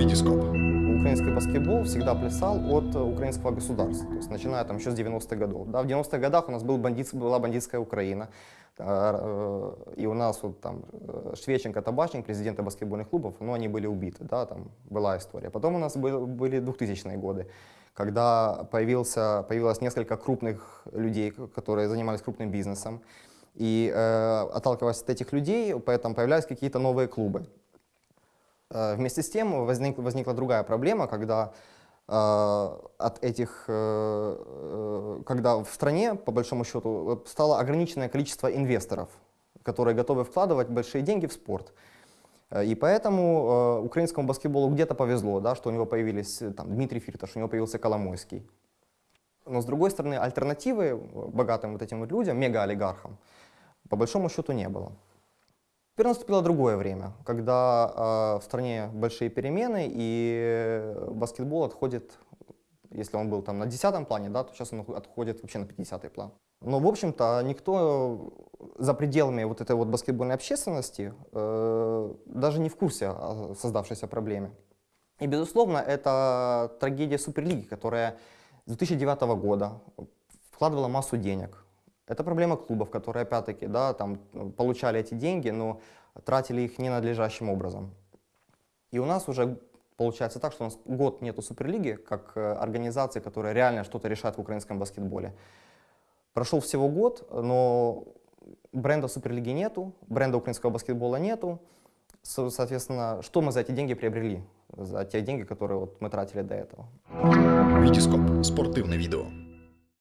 Витископ. Украинский баскетбол всегда плясал от э, украинского государства, то есть начиная там еще с 90-х годов. Да, в 90-х годах у нас был бандит, была бандитская Украина, э, и у нас вот там э, Швеченко, Табачник, президенты баскетбольных клубов, но они были убиты, да, там была история. Потом у нас был, были 2000-е годы, когда появился, появилось несколько крупных людей, которые занимались крупным бизнесом, и э, отталкиваясь от этих людей, поэтому появлялись какие-то новые клубы. Э, вместе с тем возник, возникла другая проблема, когда э, от этих, э, когда в стране, по большому счету, стало ограниченное количество инвесторов, которые готовы вкладывать большие деньги в спорт. И поэтому э, украинскому баскетболу где-то повезло, да, что у него появились там, Дмитрий Фирташ, у него появился Коломойский. Но с другой стороны, альтернативы богатым вот этим вот людям, мегаолигархам, по большому счету не было. Теперь наступило другое время, когда э, в стране большие перемены и баскетбол отходит, если он был там на 10 плане, да, то сейчас он отходит вообще на 50 план. Но, в общем-то, никто за пределами вот этой вот баскетбольной общественности э, даже не в курсе о создавшейся проблеме. И, безусловно, это трагедия Суперлиги, которая с 2009 года вкладывала массу денег это проблема клубов, которые, опять-таки, да, там, получали эти деньги, но тратили их ненадлежащим образом. И у нас уже получается так, что у нас год нету Суперлиги, как э, организации, которая реально что-то решает в украинском баскетболе. Прошел всего год, но бренда Суперлиги нету, бренда украинского баскетбола нету. Соответственно, что мы за эти деньги приобрели? За те деньги, которые вот мы тратили до этого. Витископ. Спортивное видео.